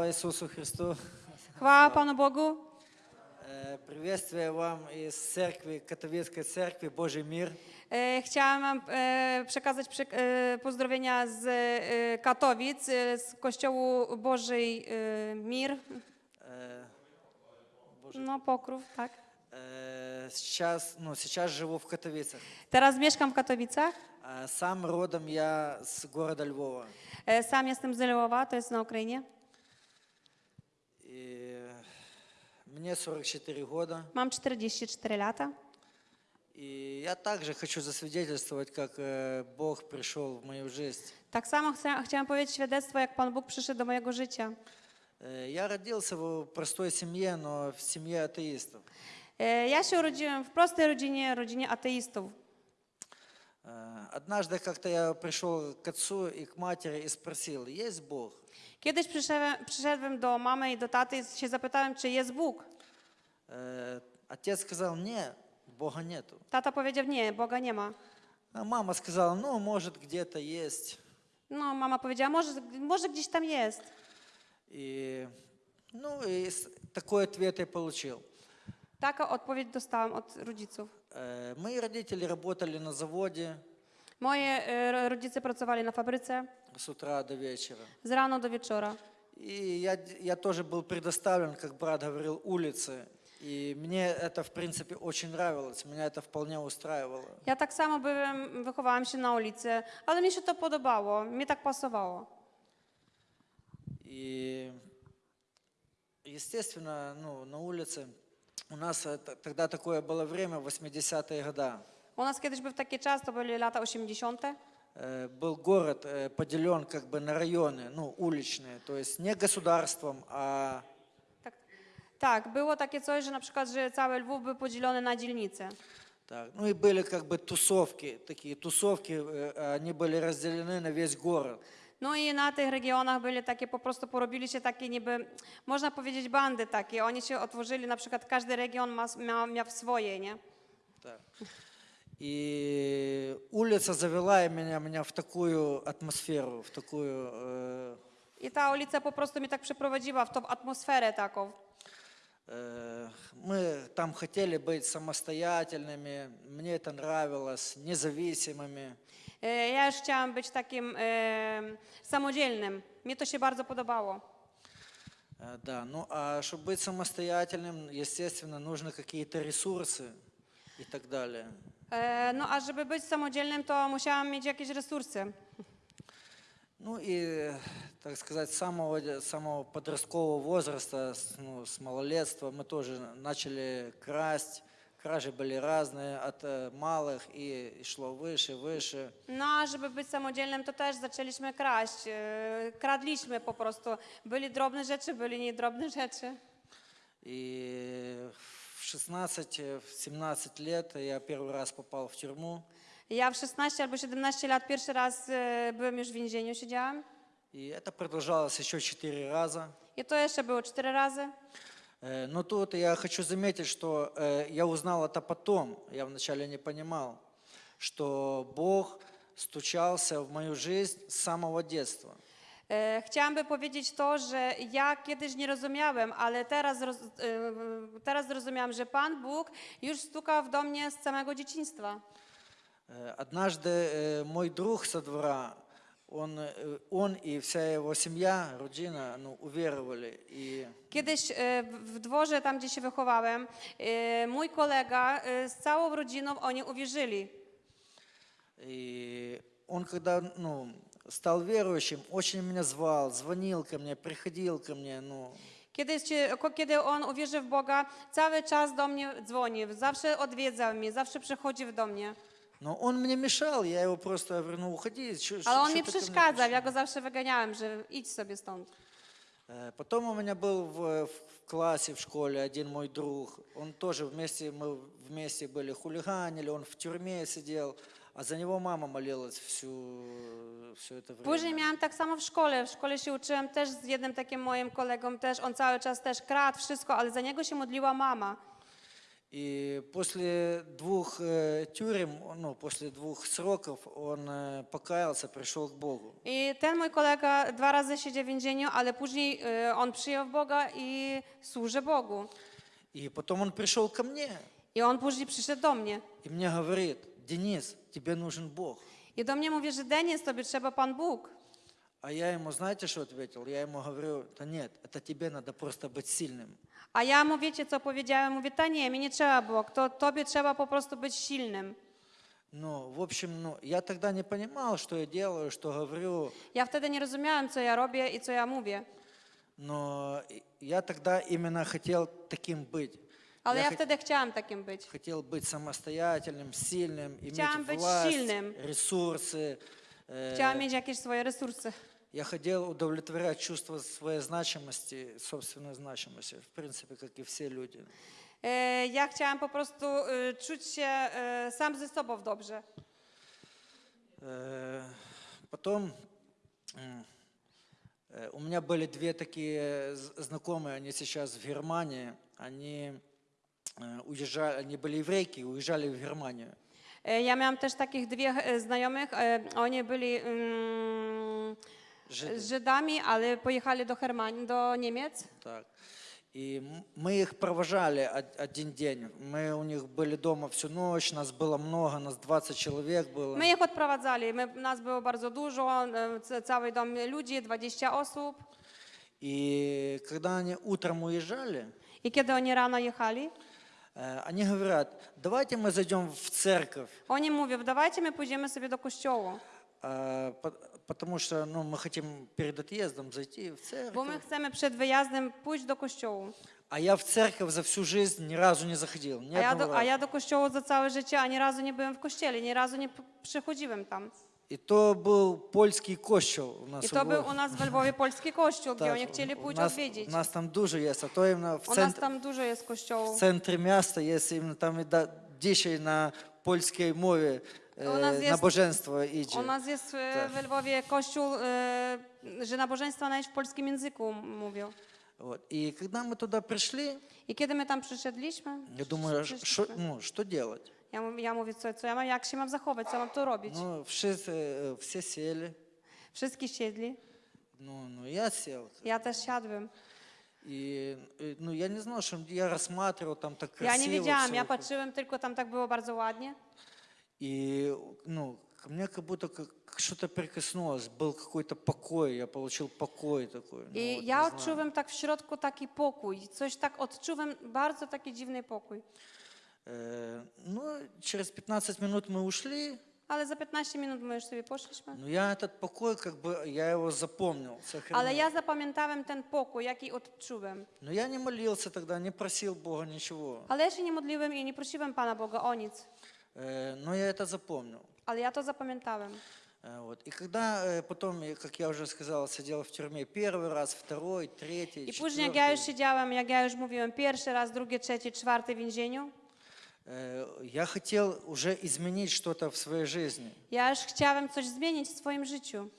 Слава Иисусу Христу! Chwała Panu Bogu. Э, Приветствие вам из церкви, католической церкви Божий мир. E, Chciałam wam e, przekazać przy- e, pozdrowienia z e, Katowic, e, z Kościołu Bożej e, Mir, Э, no Pokrów, tak. э, Сейчас, ну, сейчас живу в Катовицах. Teraz mieszkam w Katowicach. А Сам родом я с города Львова. E, Sam jestem z Lwowa, to jest na Ukrainie. И мне 44 года. Mam 44 lata. И я также хочу засвидетельствовать, как э, Бог пришел в мою жизнь. Samo chcę, chciałam powiedzieć świadectwo, jak Pan Bóg przyszedł do mojego życia. Э, Я родился в простой семье, но в семье атеистов. E, Ja się urodziłem w prostej rodzinie, rodzinie ateistów. Э, Однажды как-то я пришел к отцу и к матери и спросил, есть Бог? Kiedyś przyszedłem, przyszedłem do mamy i do taty i się zapytałem, czy jest Bóg. Э, Отец сказал, нет, Бога нету. Tata powiedział, nie, Boga nie ma. А мама сказала, ну, может, где-то есть. No, mama powiedziała, może, może gdzieś tam jest. И, ну, и с- такой ответ я получил. Taką odpowiedź dostałam od rodziców. Э, Мои родители работали на заводе Moje e, rodzice pracowali na fabryce с утра до вечера. z rano do wieczora. И я, я тоже был предоставлен, как брат говорил, улице. И мне это, в принципе, очень нравилось, меня это вполне устраивало. Ja tak samo byłem, wychowałam się na ulicy, ale mi się to podobało, mi tak pasowało. И, естественно, ну, на улице у нас э, т- тогда такое было время, 80-е годы. U nas kiedyś był taki czas, to były lata 80. Э, Был город э, поделен как бы на районы, ну, уличные, то есть не государством, а Tak, tak, było takie coś, że na przykład, że cały Lwów był podzielony na dzielnice. так. Ну и были как бы тусовки, такие тусовки, э, они были разделены на весь город. No i na tych regionach byli takie, po prostu porobili się takie niby, można powiedzieć bandy takie. Oni się otworzyli, na przykład każdy region ma, miał, miał swoje, nie? Так. И улица завела меня, меня в такую атмосферу, в такую... э, I ta ulica po prostu mnie tak przeprowadziła w tą atmosferę taką. э, мы там хотели быть самостоятельными, мне это нравилось, независимыми. E, Ja już chciałam być takim e, samodzielnym. Mnie to się bardzo podobało. Э, Да, ну а чтобы быть самостоятельным, естественно, нужны какие-то ресурсы и так далее. E, No a żeby być samodzielnym, to musiałam mieć jakieś resursy. Ну и, так сказать, с самого, самого подросткового возраста, с, ну, с малолетства мы тоже начали красть. Кражи были разные, от э, малых и, и шло выше, выше. No a żeby być samodzielnym, to też zaczęliśmy kraść. E, Kradliśmy po prostu. Byli drobne rzeczy, byli niedrobne rzeczy. И в 16-17 лет я первый раз попал в тюрьму. Ja w 16 albo 17 lat pierwszy raz e, byłem już w więzieniu, siedziałam. И это продолжалось еще 4 раза. I to jeszcze było cztery razy. Э, Но тут я хочу заметить, что э, я узнал это потом, я вначале не понимал, что Бог стучался в мою жизнь с самого детства. E, Chciałam by powiedzieć to, że ja kiedyś nie rozumiałem, ale teraz, roz, e, teraz zrozumiałam, że Pan Bóg już stukał do mnie z samego dzieciństwa. Э, Однажды э, мой друг со двора, он, э, он и вся его семья, родина, ну, уверовали. И Kiedyś e, w w dworze, tam gdzie się wychowałem, e, mój kolega e, z całą rodziną, oni uwierzyli. И он, когда ну, стал верующим, очень меня звал, звонил ко мне, приходил ко мне. Ну, Kiedyś, kiedy on uwierzył w Boga, cały czas do mnie dzwonił, zawsze odwiedzał mnie, zawsze przychodził do mnie. но он мне мешал, я его просто говорю, ну уходи. чё- Ale чё- on mi przeszkadzał, пришел?» ja go zawsze wyganiałem, że idź sobie stąd. Потом у меня был в, в классе, в школе один мой друг. Он тоже вместе, мы вместе были, хулиганили, он в тюрьме сидел, а за него мама молилась всю, все это время. Później miałam tak samo w szkole. W szkole się uczyłem też z jednym takim moim kolegą, też on cały czas też kradł wszystko, ale za niego się modliła mama. И после двух э, тюрем, ну, после двух сроков, он э, покаялся, пришел к Богу. I ten mój kolega dwa razy siedział w więzieniu, ale później e, on przyjął Boga i służy Bogu. И потом он пришел ко мне I on później przyszedł do mnie. и мне говорит, Денис, тебе нужен Бог. I do mnie mówi, że Denis, tobie trzeba Pan Bóg. А я ему, знаете, что ответил? Я ему говорю, да нет, это тебе надо просто быть сильным. A ja mu wiecie, co powiedziałem? Mówię, ta nie, mi nie trzeba Bóg, to tobie trzeba po prostu być silnym. Ну, в общем, ну, я тогда не понимал, что я делаю, что говорю, Ja wtedy nie rozumiałem, co ja robię i co ja mówię. но и- я тогда именно хотел таким быть. Ale Я ja хот- wtedy chciałam takim być. Хотел быть самостоятельным, сильным, Chciałam иметь власть, сильным. ресурсы. э, Chciałam mieć jakieś swoje resursy. Я хотел удовлетворять чувство своей значимости, собственной значимости, в принципе, как и все люди. E, Ja chciałam po prostu czuć się sam ze sobą dobrze. Э, Потом э, у меня были две такие знакомые, они сейчас в Германии, они э, уезжали, они были еврейки, и уезжали в Германию. E, Ja miałam też takich dwie e, znajomych, e, oni byli mm, Жиды. Żydami, ale pojechali do Hermanii, do Niemiec. Так. И м- мы их провожали од- один день. Мы у них были дома всю ночь, нас было много, нас 20 человек было. My ich odprowadzali, my, nas było bardzo dużo, e, c- cały dom ludzi, 20 osób. И когда они утром уезжали, I kiedy oni rano jechali, э, они говорят, давайте мы зайдем в церковь, oni mówią, dawajcie my pójdziemy sobie do kościoła, а, по- потому что ну, мы хотим перед отъездом зайти в bo my церковь. chcemy przed wyjazdem pójść do kościoła. А я в церковь за всю жизнь ни разу не заходил, ни A ja, одного do, a раза. ja do kościoła za całe życie ani razu nie byłem w kościele, ni razu nie И то был польский кощел у нас I у to był Львові. u nas w Lwowie polski kościół, gdzie Так, oni chcieli у pójść нас, odwiedzić. у нас там дуже есть, а то именно в U nas центре, tam dużo jest в kościołów. центре miasta jest именно там и да, dzisiaj na polskiej mowie U nas e, jest- nabożeństwo idzie. U nas jest e, Tak. w Lwowie kościół, e, że nabożeństwa nawet w polskim języku m- mówią. Вот. И когда мы туда пришли, I kiedy my tam przyszedliśmy, я думаю, ну, что делать? ja, mów- ja mówię, co, co ja mam, jak się mam zachować, co mam tu robić. Ну, все, э, все сели, Wszyscy siedli, ну, ну, я сел. ja też siadłem. И, э, ну, я не знал, что я рассматривал там так Ja красиво. nie wiedziałam, всё. ja patrzyłem, tylko tam tak było bardzo ładnie. И, ну, ко мне как будто как что-то прикоснулось, был какой-то покой, я получил покой такой. ну, I вот, ja не знаю. odczuwam tak w środku taki pokój, coś tak odczuwam, bardzo taki dziwny pokój. Э, Ну, через 15 минут мы ушли, Ale za 15 minut my już sobie poszliśmy. но я этот покой, как бы, я его запомнил. Ale ja zapamiętałem ten pokój, jaki odczułem. Но я не молился тогда, не просил Бога ничего. Ale ja się nie modliłem i nie prosiłem Pana Boga o nic. Э, Но я это запомнил. Ja to zapamiętałem. Э, Вот. И когда э, потом, я, как я уже сказал, сидел в тюрьме первый раз, второй, третий, I później, jak ja już четвертый, siedziałem, jak ja już mówiłem, pierwszy raz, drugi, trzeci, czwarty w więzieniu, э, я хотел уже изменить что-то в своей жизни. ja już chciałem coś zmienić w swoim życiu.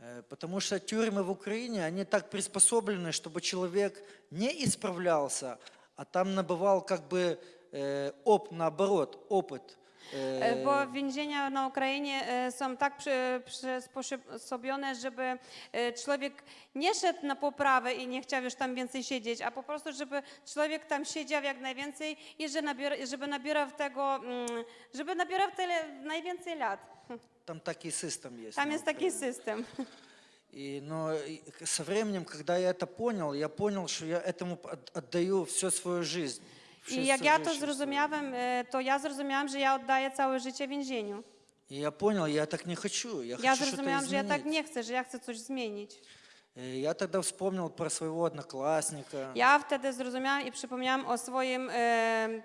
Э, Потому что тюрьмы в Украине, они так приспособлены, чтобы человек не исправлялся, а там набывал как бы э, оп, наоборот, опыт. Э, E, Bo więzienia na Ukrainie e, są tak przy- przysposobione, żeby e, człowiek nie szedł na poprawę i nie chciał już tam więcej siedzieć, a po prostu, żeby człowiek tam siedział jak najwięcej i że nabiera, żeby nabierał tego, mm, żeby nabierał tyle najwięcej lat. Там такой system есть. Tam на jest taki Украине. system. И, но и к- со временем, когда я это понял, я понял, что я этому от- отдаю всю свою жизнь. I всю jak свою ja to жизнь, всю свою- zrozumiałem, e, to ja zrozumiałam, że ja oddaję całe życie więzieniu. И я понял, я так не хочу. Я, Ja хочу что-то zrozumiałam, że ja tak изменить. nie chcę, że ja chcę coś zmienić. И я тогда вспомнил про своего одноклассника. Ja wtedy zrozumiałam i przypomniałam o swoim e,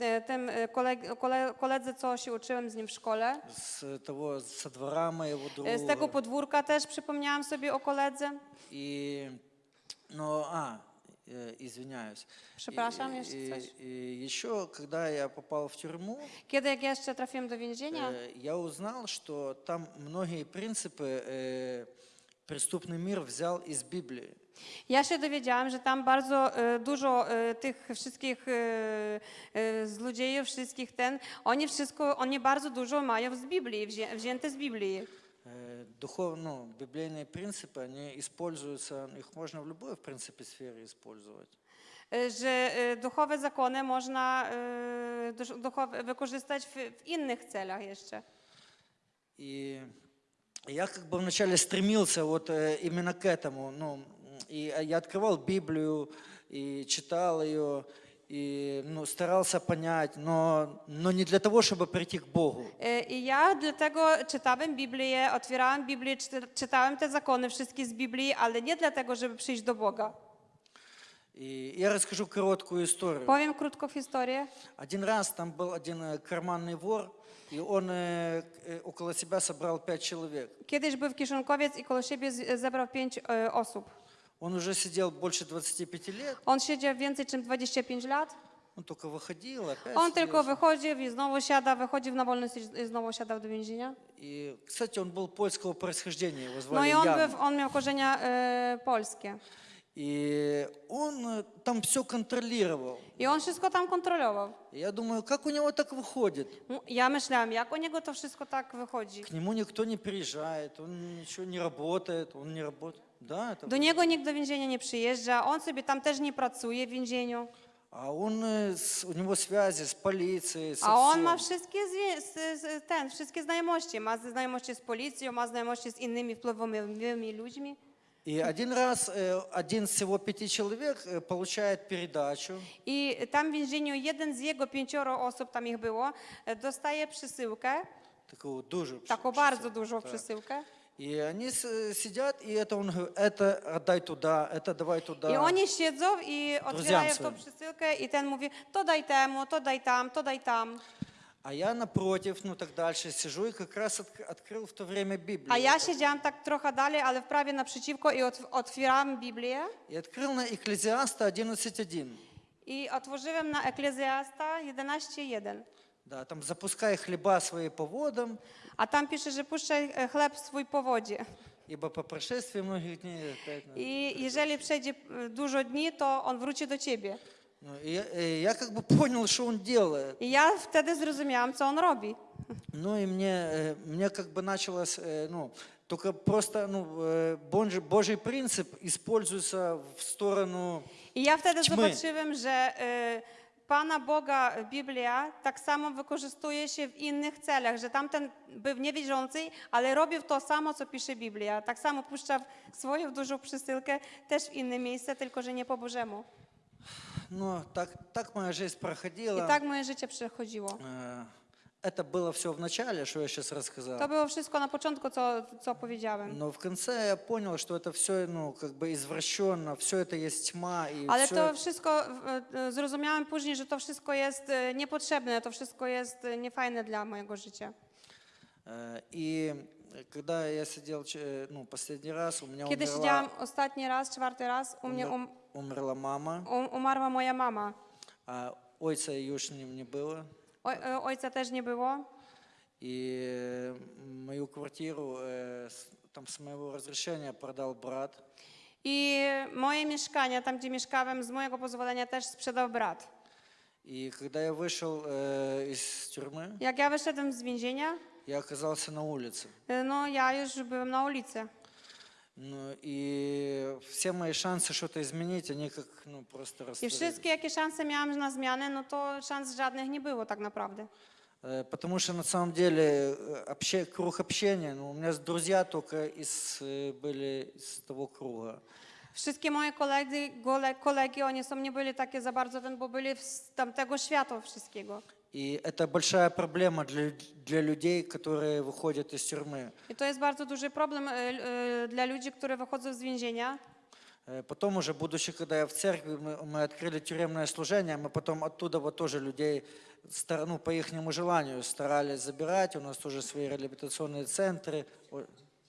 e, tym e, koleg, kole, koledze, co się uczyłem z nim w szkole. С того, со двора моего друга. E, Z tego podwórka też przypomniałam sobie o koledze. И, ну, а, э, извиняюсь. Przepraszam, И- jeszcze и- coś. и еще, когда я попал в тюрьму, Kiedy jak jeszcze trafiłem do więzienia, э, я узнал, что там многие принципы э, преступный мир взял из Библии. Ja się dowiedziałam, że tam bardzo e, dużo e, tych wszystkich e, e, złodziejów, wszystkich ten, oni wszystko, oni bardzo dużo mają z Biblii, wzię, wzięte z Biblii. Э, Духов, ну, библейные принципы, они используются, их можно в любой, в принципе, сфере использовать. E, Że e, duchowe zakony można e, dusz- duchowe, wykorzystać w, w innych celach jeszcze. И я как бы вначале стремился вот э, именно к этому. Ну, и я открывал Библию и читал ее, и ну, старался понять, но, но не для того, чтобы прийти к Богу. E, I ja dlatego czytałem Biblię, otwierałem Biblię, czyta- czytałem te zakony wszystkie z Biblii, ale nie dlatego, żeby przyjść do Boga. И я расскажу короткую историю. Powiem krótką historię. Один раз там был один э, карманный вор, и он э, э, около себя собрал пять человек. Kiedyś był kieszonkowiec i koło siebie zebrał pięć e, osób. Он уже сидел больше 25 лет, On siedział więcej niż 25 lat. он только выходил, опять сидел. tylko wychodził i znowu siada, wychodził na wolność i znowu siadał do więzienia. И, кстати, он был польского происхождения, его No звали i on, Ян. był, on miał korzenia e, polskie. И он э, там все контролировал. I on wszystko tam kontrolował. И я думаю, как у него так выходит? No, Ja myślałam, jak u niego to wszystko tak wychodzi. К нему никто не приезжает, он ничего не работает, он не работает. Да, это... Do niego nikt do więzienia nie przyjeżdża, on sobie tam też nie pracuje w więzieniu. А он, э, с- у него связи с полицией, со A on всем. ma wszystkie, zwie- z, z, ten, wszystkie znajomości. Ma znajomości z policją, ma znajomości z innymi wpływowymi ludźmi. И один раз э, один из всего пяти человек э, получает передачу, I tam w więzieniu jeden z jego pięcioro osób, tam ich było, e, dostaje przysyłkę, такую дужу. taką bardzo dużą przysyłkę. И они сидят, и это он говорит, это отдай туда, это давай туда. Oni siedzą i otwierają tą swoim. przysyłkę i ten mówi, to daj temu, to daj tam, to daj tam. А я напротив, ну так дальше сижу и как раз отк- открыл в то время Библию. A ja siedziałam tak trochę dalej, ale prawie naprzeciwko i otw- otwierałam Biblię И открыл на Экклезиаста 11.1. i otworzyłam na Eklezjasta 11.1. Да, там запускай хлеба свои по водам, A tam pisze, że puszczaj e, chleb swój po wodzie. ибо по прошествии многих дней опять... I jeżeli przejdzie e, dużo dni, to on wróci do ciebie. ну, и я, и я как бы понял, что он делает. I ja wtedy zrozumiałam, co on robi. Ну и мне, э, мне как бы началось, э, ну, только просто, ну, э, Божий, Божий принцип используется в сторону ja wtedy Ćmy. zobaczyłem, że e, Pana Boga Biblia tak samo wykorzystuje się w innych celach, że tamten był niewierzący, ale robił to samo, co pisze Biblia. Tak samo puszcza swoją dużą przysyłkę też w inne miejsce, tylko że nie po Bożemu. Ну, так, так моя жизнь проходила. I tak moje życie przechodziło. Э, Это было все в начале, что я сейчас рассказал. To było wszystko na początku, co, co powiedziałem. Но в конце я понял, что это все, ну, как бы извращенно, все это есть тьма. И Ale всё to wszystko, e, e, zrozumiałem później, że to wszystko jest e, niepotrzebne, to wszystko jest e, niefajne dla mojego życia. Э, И когда я сидел, ну, последний раз, у меня Kiedy умерла, siedziałam ostatni raz, czwarty raz, u mnie um, умерла мама, um, umarła moja mama. а ойца już не, не было. Oj, e, ojca też nie było. И э, мою квартиру э, с- там с моего разрешения продал брат. I moje mieszkania, tam gdzie mieszkałem, z mojego pozwolenia też sprzedał brat. И когда я вышел э, из тюрьмы, Jak ja wyszedłem z więzienia, я оказался на улице. e, no ja już byłem na ulicy. Ну, и все мои шансы что-то изменить, они как ну, просто I растворились. wszystkie, jakie szanse miałam na zmianę, no to szans żadnych nie było tak naprawdę. Э, Потому что на самом деле э, обще- круг общения, ну, у меня друзья только из, э, были из того круга. Wszystkie moje koledzy, gole, kolegi, oni są nie byli takie za bardzo ten, bo byli z tamtego świata wszystkiego. И это большая проблема для, для людей, которые выходят из тюрьмы. I to jest bardzo duży problem e, dla ludzi, którzy wychodzą z więzienia. Э, Потом уже, будучи, когда я в церкви, мы, мы открыли тюремное служение, мы потом оттуда вот тоже людей, стар- ну, по их желанию старались забирать, у нас тоже свои реабилитационные центры.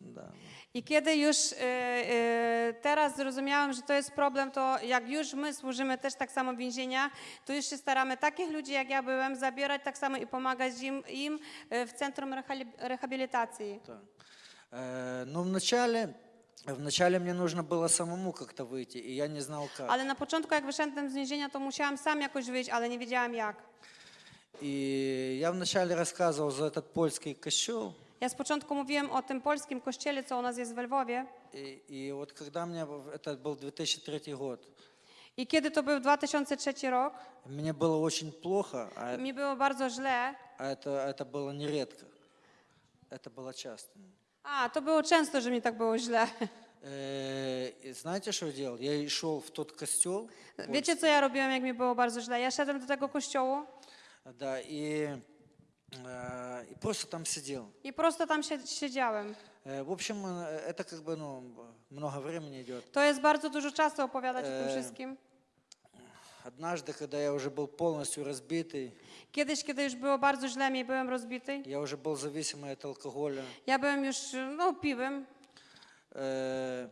Да. I kiedy już e, e, teraz zrozumiałam, że to jest problem, to jak już my służymy też tak samo w więzieniach, to już się staramy takich ludzi, jak ja byłem, zabierać tak samo i pomagać im, im e, w centrum rehali- rehabilitacji. Да. Э, Но вначале Вначале мне нужно было самому как-то выйти, и я не знал как. Ale na początku, jak wyszedłem z więzienia, to musiałam sam jakoś wyjść, ale nie wiedziałam jak. И я вначале рассказывал за этот польский костел, Ja z początku mówiłem o tym polskim kościele, co u nas jest w Lwowie. и, и вот когда мне, в- это был 2003 год, I kiedy to był 2003 rok, мне было очень плохо, а, mi było bardzo źle. а это, это было нередко, это было часто. A, to było często, że mi tak było źle. Э, и знаете, что я делал? Я шел в тот костел, Wiecie, co ja robiłem, jak mi było bardzo źle? Ja szedłem do tego kościołu да, и, э, и просто там i prosto tam sie- siedziałem. Э, В общем, э, это как бы, ну, много времени идет. To jest bardzo dużo czasu opowiadać o tym wszystkim. Однажды, когда я уже был полностью разбитый, Kiedyś, kiedy już było bardzo źle mi, byłem rozbity. я уже был зависимый от алкоголя, Ja byłem już, no, piłem. э,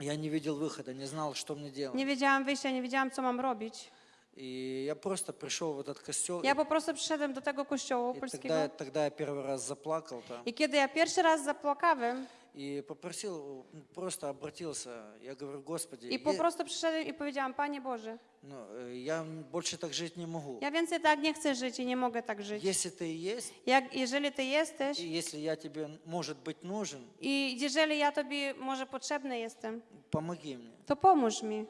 я не видел выхода, не знал, что мне делать. Nie wiedziałam wyjścia, nie wiedziałam, co mam robić. И я просто пришел в этот костел, po prostu przyszedłem do tego kościołu и тогда, polskiego. я- тогда я первый раз заплакал там I kiedy ja pierwszy raz zapłakałem и попросил, ну, просто обратился. Я говорю, Господи, i po е- prostu przyszedłem i powiedziałam, Panie Boże, ну, э, я больше так жить не могу. ja więcej tak nie chcę żyć i nie mogę tak żyć. Если ты и есть, Jak, jeżeli Ty jesteś и если я тебе, может быть, нужен, i jeżeli ja Tobie może potrzebny jestem, помоги мне. to pomóż mi.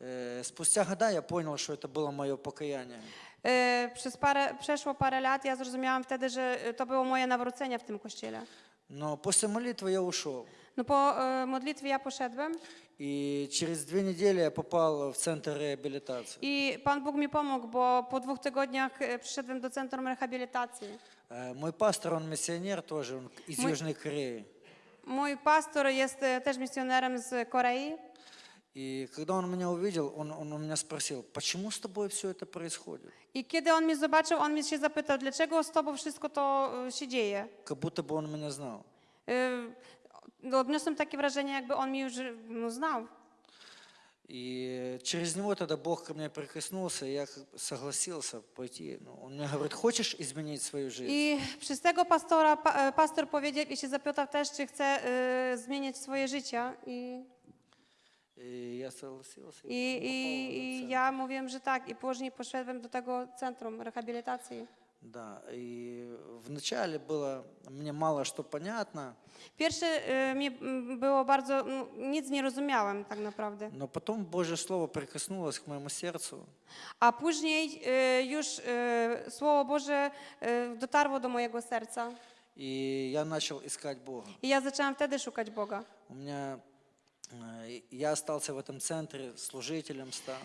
Э, Спустя года я понял, что это было мое покаяние. Yy, Przez parę, przeszło parę lat, ja zrozumiałam wtedy, że y, to było moje nawrócenie w tym kościele. Но после молитвы я ушел. No po y, modlitwie ja poszedłem И через две недели я попал в центр реабилитации. i Pan Bóg mi pomógł, bo po dwóch tygodniach y, przyszedłem do centrum rehabilitacji. Э, Мой пастор, он миссионер тоже, он из Мой- Южной Кореи. Mój pastor jest y, też misjonerem z Korei И когда он меня увидел, он, он у меня спросил, почему с тобой все это происходит? i kiedy on mnie zobaczył, mnie się zapytał, dlaczego z Tobą wszystko to y, się dzieje. Как будто бы он меня знал. Odniosłem takie wrażenie, jakby on mnie już no, znał. И через него тогда Бог ко мне прикоснулся, и я согласился пойти. Ну, он мне говорит, хочешь изменить свою жизнь? Tego pastora, pa, e, pastor powiedział i się zapytał też, czy chce y, zmienić swoje życie. I, И я согласился. i, и попал в i, этот i центр. ja mówiłem, że tak. I później poszedłem do tego centrum rehabilitacji. Да, и вначале было мне мало что понятно, Pierwsze y, mi mm, było bardzo, no, nic nie rozumiałem tak naprawdę. но потом Божье Слово прикоснулось к моему сердцу, A później y, już y, Słowo Boże y, dotarło do mojego serca. и я начал искать Бога. I ja zaczęłam wtedy szukać Boga. У меня э, я остался в этом центре, служителем стал.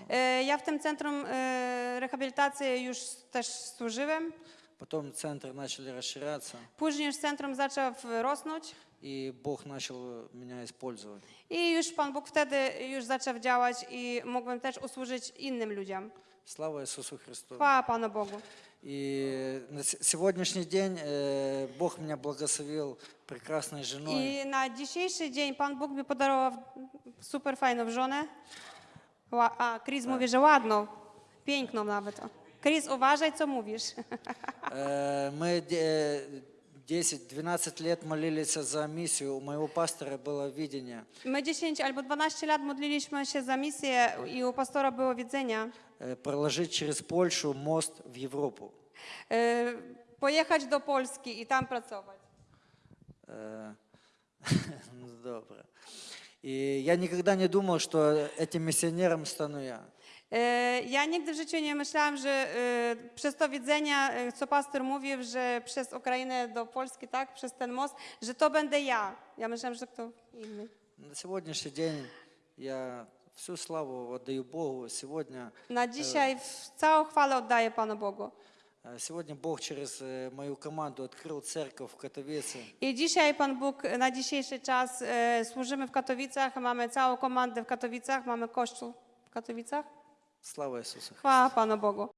W tym centrum y, rehabilitacji już też służyłem. Потом центры начали расширяться, już centrum zaczął rosnąć и Бог начал меня использовать. i już Pan Bóg wtedy już zaczął działać i mogłem też usłużyć innym ludziom. Слава Иисусу Христу. Chwała Panu Bogu. И на сегодняшний день э, Бог меня благословил прекрасной женой. I na dzisiejszy dzień Pan Bóg mi podarował super fajną żonę. Ła- A, Chris mówi, że ładną, piękną nawet. Chris, uważaj, co mówisz. Э, Мы де- 10-12 лет молились за миссию. У моего пастора было видение My 10 albo 12 lat modliliśmy się za misję i u pastora było widzenia. э, проложить через Польшу мост в Европу. y, Pojechać do Polski i tam pracować. Э, ну, Добро. И я никогда не думал, что этим миссионером стану я. E, Ja nigdy w życiu nie myślałam, że e, przez to widzenia, e, co pastor mówił, że przez Ukrainę do Polski, tak, przez ten most, że to będę ja. Ja myślałam, że kto inny. На сегодняшний день я всю славу отдаю Богу. Сегодня, Na dzisiaj w- całą chwałę oddaję Panu Bogu. э, сегодня Бог через э, мою команду открыл церковь в Катовице. I dzisiaj Pan Bóg e, na dzisiejszy czas e, służymy w Katowicach, mamy całą komandę w Katowicach, mamy kościół w Katowicach. Слава Иисусу. Chwała Panu Bogu.